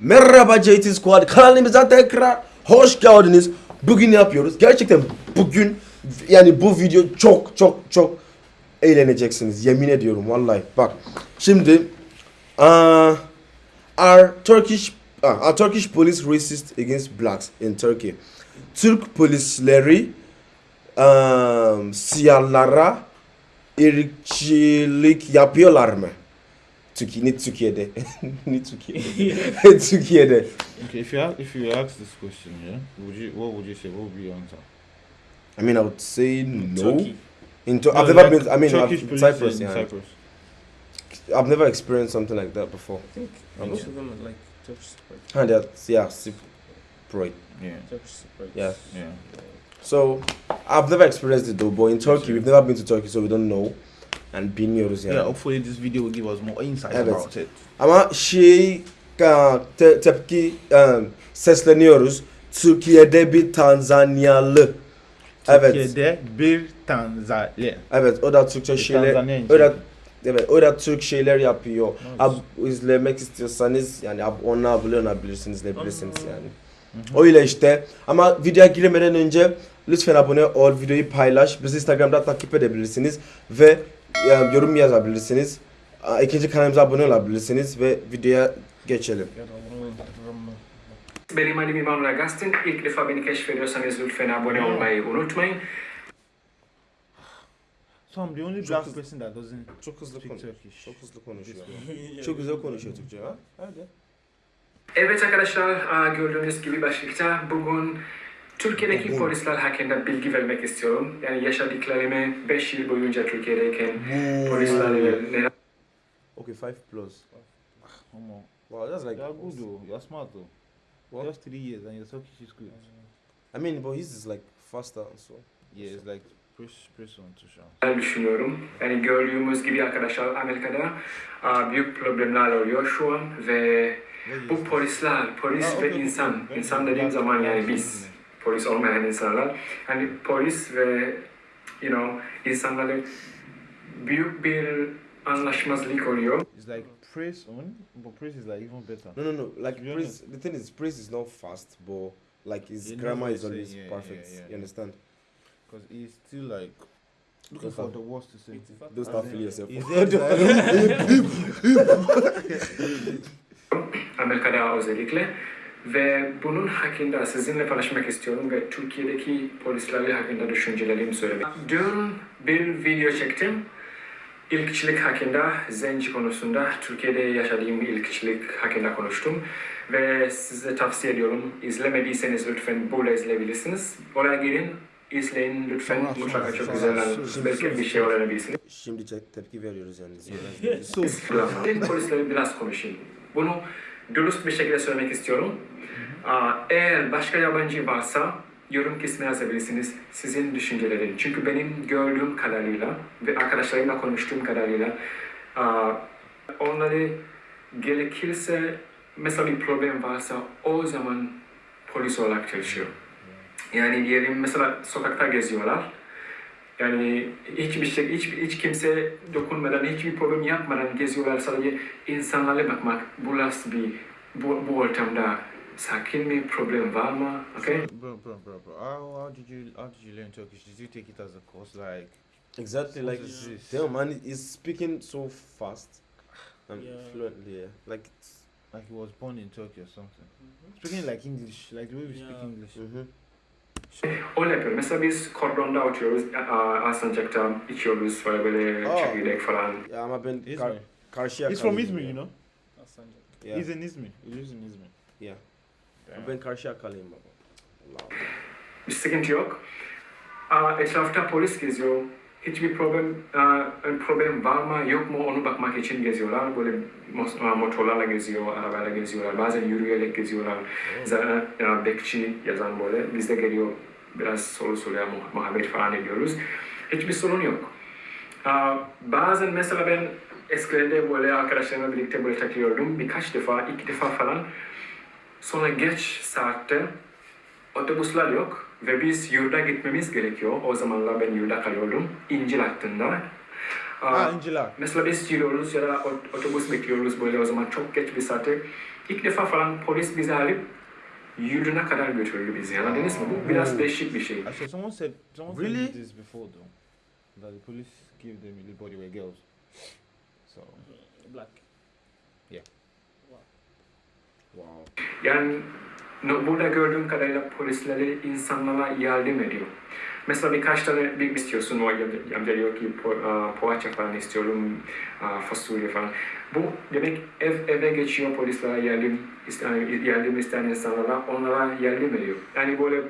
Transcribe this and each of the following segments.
Merhaba JT Squad kanalımıza tekrar hoş geldiniz. Bugün ne yapıyoruz? Gerçekten bugün yani bu video çok çok çok eğleneceksiniz. Yemin ediyorum vallahi. Bak şimdi uh, are Turkish uh, are Turkish police racist against blacks in Turkey? Türk polisleri um, siyahlara ırkçılık yapıyorlar mı? Türkiye, ne Türkiye'de? ne Türkiye'de? Türkiye'de. Okay, if you a- if you ask this question, yeah, would you what would you say? What would be your answer? I mean, I would say no. Turkey. In Tur- No, I've never like been. I mean, Turkish I've, Cyprus. Yeah, Cyprus. I've never experienced something like that before. I think I'm most not- of them are like Turkish support. And that's yeah, Cypriot. Yeah, Turkish support. Yeah. yeah. So I've never experienced it though. But in Turkey, we've never been to Turkey, so we don't know. And bilmiyoruz Yeah. yani. hopefully this video will give us more insight Evet. about it. Ama şey te- tepki um, sesleniyoruz. Türkiye'de bir Tanzanyalı. Evet. Türkiye'de bir Tanzanya. Evet o da Türkçe Bir şeyler o da evet o da Türk şeyler yapıyor. Nice. Ab, izlemek istiyorsanız yani ab, ona abone olabilirsiniz ne bilirsiniz Aa. yani. Öyle işte. Ama videoya girmeden önce lütfen abone ol, videoyu paylaş. Bizi Instagram'da takip edebilirsiniz ve yorum yazabilirsiniz. İkinci kanalımıza abone olabilirsiniz ve videoya geçelim. Benim adım İmam Ragastin. İlk defa beni keşfediyorsanız lütfen abone olmayı unutmayın. Only Çok black hızlı- person that doesn't Çok hızlı Turkish. Çok hızlı konuşuyor. Çok güzel konuşuyor Türkçe ha. Hadi. Evet arkadaşlar gördüğünüz gibi başlıkta bugün Türkiye'deki Bugün. polisler hakkında bilgi vermek istiyorum. Yani yaşadıklarımı 5 yıl boyunca Türkiye'deyken polislerle neler Okay, 5 plus. Come on. Wow, that's like You're good though. You're smart though. What? Just three years and your Turkish is good. I mean, but his is like faster and so. Yeah, it's like press press on to show. düşünüyorum. Yani gördüğümüz gibi arkadaşlar Amerika'da aa, büyük problemler oluyor şu an ve bu polisler, polis Ah, ve insan, insan dediğim zaman yani biz, polis olmayan insanlar, hani polis ve you know insanlarla büyük bir anlaşmazlık oluyor. It's like press on, mm-hmm. but press is like even better. No, no, no. Like To be Prince, the thing is, Prince is not fast, but like his You grammar is always yeah, perfect. yeah, yeah, you understand? Because he's still like looking for the worst to say. Don't start feeling yourself. He's there, Amerika'da özellikle ve bunun hakkında sizinle paylaşmak istiyorum ve Türkiye'deki polislerle hakkında düşüncelerimi söylemek. Dün bir video çektim. İlkçilik hakkında, zenci konusunda Türkiye'de yaşadığım ilkçilik hakkında konuştum. Ve size tavsiye ediyorum. İzlemediyseniz lütfen burada izleyebilirsiniz. Oraya girin, izleyin lütfen. Sonra, Mutlaka sonra, çok sonra, güzel. sonra, Belki bir şey öğrenebilirsiniz. Şimdi te- tepki veriyoruz yani. so Ben polisleri biraz konuşayım. Bunu dürüst bir şekilde söylemek istiyorum. Eğer başka yabancı varsa yorum kısmına yazabilirsiniz sizin düşüncelerin. Çünkü benim gördüğüm kadarıyla ve arkadaşlarımla konuştuğum kadarıyla onları gerekirse mesela bir problem varsa o zaman polis olarak çalışıyor. Yani diyelim mesela sokakta geziyorlar. Yani hiçbir şey, hiç, hiç kimse dokunmadan, hiçbir problem yapmadan geziyorlar. Sadece insanlarla bakmak. Bu nasıl bir, bu, bu ortamda sakin mi, problem var mı? Okay? bro, bro, bro, bro. How, how did you how did you learn Turkish? Did you take it as a course? Like Exactly like is this? damn man, he's speaking so fast and Yeah. fluently. Yeah. Like, it's, like he was born in Turkey or something. Speaking like English, like the way we speak Yeah. English. mhm. Öyle yapıyorum. Mesela biz kordonda oturuyoruz, Alsancak'ta içiyoruz böyle böyle Aa. çekirdek falan. Ya ama ben Izmir. kar- karşıya He's from Izmir, ya. you know. Alsancak. Yeah. He's in Izmir. He lives in Izmir. Yeah. Damn. Ben karşıya kalıyım baba. Allah. Bir sıkıntı yok. Aa, etrafta polis geziyor. Hiçbir problem aa, problem var mı yok mu onu bakmak için geziyorlar. Böyle aa, motorlarla geziyor, arabayla geziyorlar. Bazen yürüyerek geziyorlar. Zaten aa, bekçi yazan böyle. Biz de geliyor biraz soru soruyor, muh- muhabbet falan ediyoruz. Hiçbir sorun yok. Bazen mesela ben eskilerde böyle arkadaşlarımla birlikte böyle takılıyordum. Birkaç defa, iki defa falan. Sonra geç saatte otobüsler yok ve biz yurda gitmemiz gerekiyor. O zamanlar ben yurda kalıyordum. İncil hattında. Ah, Angela. Mesela biz gidiyoruz ya da ot- otobüs bekliyoruz böyle o zaman çok geç bir saate. İlk defa falan polis bizi alıp yurduna kadar götürdü bizi. Anladınız mı? Bu biraz değişik bir şey. Actually, someone said someone Really? me this before though, that the police give them a body were girls. So Black. Yeah. Wow. Wow. Yani burada gördüğüm kadarıyla polisleri insanlara yardım ediyor. Mesela birkaç tane bir istiyorsun o amca diyor ki po, a, poğaça falan istiyorum, a, fasulye falan. Bu demek ev eve geçiyor polislere yardım isteyen, yardım isteyen insanlara onlara yardım ediyor. Yani böyle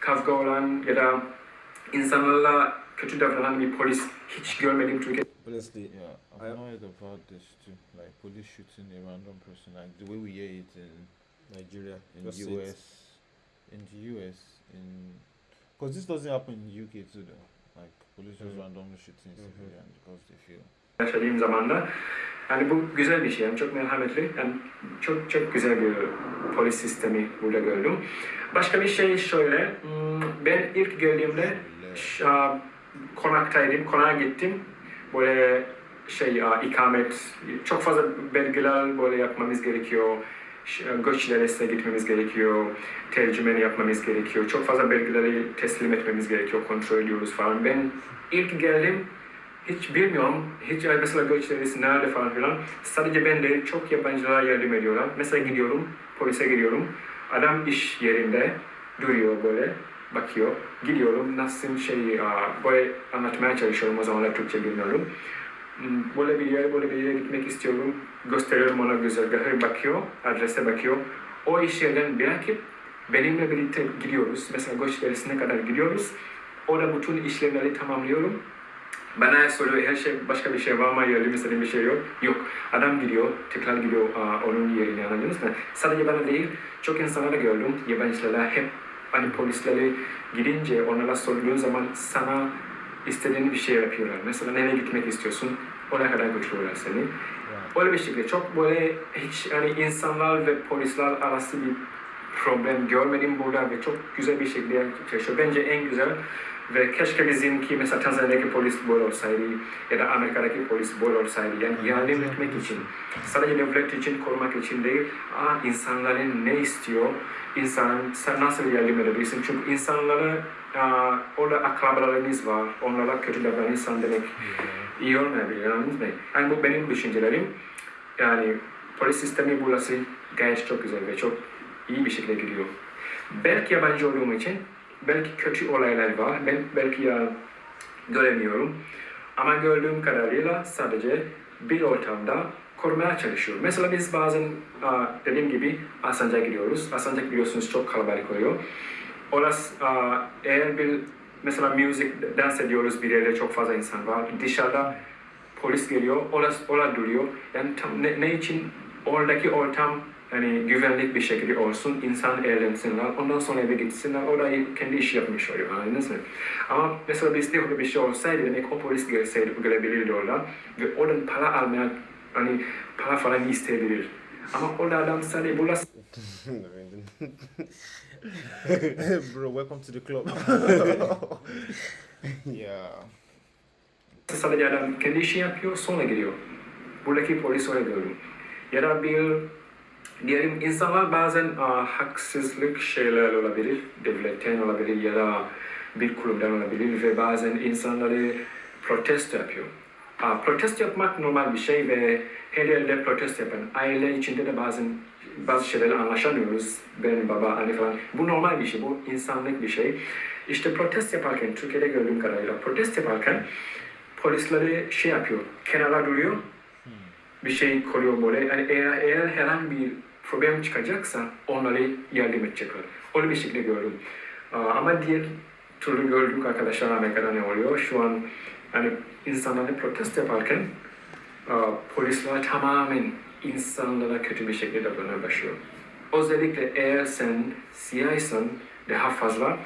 kavga olan ya da insanlarla kötü davranan bir polis hiç görmedim Türkiye'de. Honestly, yeah, I've I- not heard about this too, like police shooting a random person, like the way we hear it in Nigeria. in Just US, it. in the US, in because this doesn't happen in UK too though. Like police just Mhm. randomly shooting Mhm. civilians because they feel. yaşadığım zamanda yani bu güzel bir şey yani çok merhametli yani çok çok güzel bir polis sistemi burada gördüm. Başka bir şey şöyle hmm, ben ilk geldiğimde konaktaydım konağa gittim böyle şey ikamet çok fazla belgeler böyle yapmamız gerekiyor göç idaresine gitmemiz gerekiyor tercümeni yapmamız gerekiyor çok fazla belgeleri teslim etmemiz gerekiyor kontrol ediyoruz falan ben ilk geldim hiç bilmiyorum. Hiç mesela göç idaresi nerede falan filan. Sadece ben de çok yabancılara yardım ediyorlar. Mesela gidiyorum, polise gidiyorum. Adam iş yerinde duruyor böyle, bakıyor. Gidiyorum, nasıl şey, böyle anlatmaya çalışıyorum. O zamanlar Türkçe bilmiyorum. Hmm, Böyle bir yere, böyle bir yere gitmek istiyorum. Gösteriyorum ona güzergahı bakıyor, adrese bakıyor. O iş yerden bırakıp benimle birlikte gidiyoruz. Mesela göç idaresine kadar gidiyoruz. Orada bütün işlemleri tamamlıyorum. Bana soruyor her şey başka bir şey var mı yardım istediğim bir şey yok. Yok. Adam gidiyor, tekrar gidiyor onun yerine anladınız mı? Sadece bana değil, çok insanlara gördüm. Yabancılara hep hani polislere gidince onlara sorduğun zaman sana istediğin bir şey yapıyorlar. Mesela nereye gitmek istiyorsun? Oraya kadar götürüyorlar seni. Right. Öyle bir şekilde çok böyle hiç hani insanlar ve polisler arası bir problem görmedim burada ve çok güzel bir şekilde çalışıyor. Bence en güzel ve keşke bizimki mesela Tanzanya'daki polis böyle olsaydı ya da Amerika'daki polis böyle olsaydı. Yani yardım etmek için, sadece devlet için, korumak için değil, aa, insanların ne istiyor, insan sen nasıl yardım edebilirsin? Çünkü insanlara aa, orada akrabalarınız var, onlara kötü davranırsan demek iyi olmayabilir, anladınız mı? Yani bu benim düşüncelerim. Yani polis sistemi burası gayet çok güzel ve çok iyi bir şekilde gidiyor. Belki yabancı olduğum için belki kötü olaylar var. Ben belki ya göremiyorum. Ama gördüğüm kadarıyla sadece bir ortamda korumaya çalışıyorum. Mesela biz bazen dediğim gibi Asancak'a gidiyoruz. Asancak biliyorsunuz çok kalabalık oluyor. Orası eğer bir mesela müzik dans ediyoruz bir yerde çok fazla insan var. Dışarıda polis geliyor, orası orada duruyor. Yani tam ne, ne için oradaki ortam yani güvenlik bir şekilde olsun, insan eğlensinler, ondan sonra eve gitsinler, orada kendi işi yapmış oluyor, anladınız mı? Ama mesela bizde öyle bir şey olsaydı, demek o polis gelseydi, gelebilirdi orada ve oradan para almaya, hani para falan isteyebilir. Ama orada adam sadece burası Bro, welcome to the club. yeah. sadece adam kendi işi yapıyor, sonra gidiyor. Buradaki polis öyle gördüm. Ya da bir diyelim insanlar bazen aa, haksızlık şeyler olabilir, devletten olabilir ya da bir kurumdan olabilir ve bazen insanları protesto yapıyor. Aa, protesto yapmak normal bir şey ve her yerde protesto yapan aile içinde de bazen bazı şeylerle anlaşamıyoruz. Ben, baba, anne falan. Bu normal bir şey, bu insanlık bir şey. İşte protest yaparken, Türkiye'de gördüğüm kadarıyla protest yaparken polisleri şey yapıyor, kenara duruyor, bir şey koruyor böyle. Yani eğer, eğer herhangi bir problem çıkacaksa onları yardım edecekler. Öyle bir şekilde gördüm. Ama diğer türlü gördük arkadaşlar Amerika'da ne oluyor? Şu an hani insanları protest yaparken polisler tamamen insanlara kötü bir şekilde davranmaya başlıyor. Özellikle eğer sen siyahsan daha fazla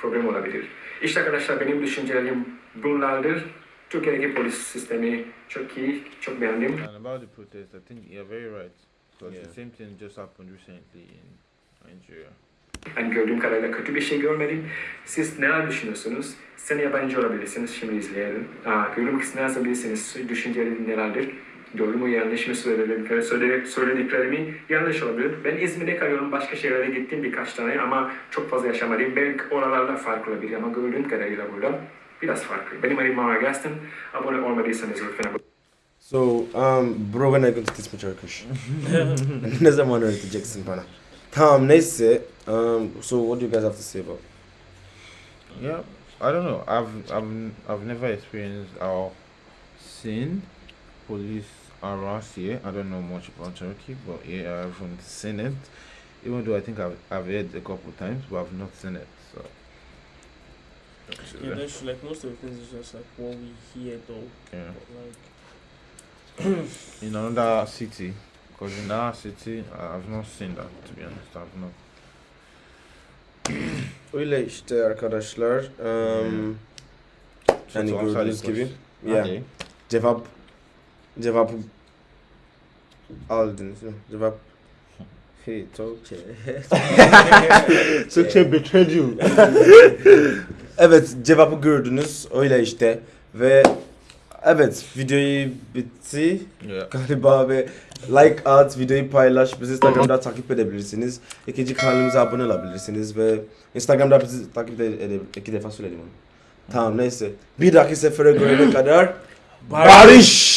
problem olabilir. İşte arkadaşlar benim düşüncelerim bunlardır. Türkiye'deki polis sistemi çok iyi, çok beğendim. And about the protest, I think you're very right. Because Yeah. the same thing just happened recently in Nigeria. Ben gördüğüm kadarıyla kötü bir şey görmedim. Siz neler düşünüyorsunuz? Sen yabancı olabilirsiniz, şimdi izleyelim. Aa, görmek isterseniz düşünceleri nelerdir? Doğru mu yanlış mı söylediklerimi, söyle- söylediklerimi yanlış olabilir. Ben İzmir'de kalıyorum. Başka şehirlere gittim birkaç tane ama çok fazla yaşamadım. Belki oralarda farklı olabilir ama gördüğüm kadarıyla burada biraz farklı. Benim adım Mara Gaston. Abone olmadıysanız lütfen abone So, um, bro when are you going to teach me Turkish? ne zaman öğreteceksin bana? Tamam neyse. Um, so what do you guys have to say about? Yeah, I don't know. I've I've I've never experienced or seen police harass here. I don't know much about Turkey, but yeah, I haven't seen it. Even though I think I've I've heard a couple of times, but I've not seen it. So Yeah, that's like most of the things is just like what we hear though. yeah. But like in another city, because in our city I've not seen that. To be honest, I've not. Öyle işte arkadaşlar. Um, answer gördüğünüz gibi. Yeah. Cevap cevapı aldınız mı? Cevap Hey, Türkçe. Türkçe betrayed you. evet cevabı gördünüz. Öyle işte. Ve evet videoyu bitti Yeah. galiba ve like at, videoyu paylaş, bizi Instagram'da takip edebilirsiniz. İkinci kanalımıza abone olabilirsiniz ve Instagram'da bizi takip edebilirsiniz. İki defa söyledim onu. Tamam neyse. Bir dahaki sefere görene kadar barış.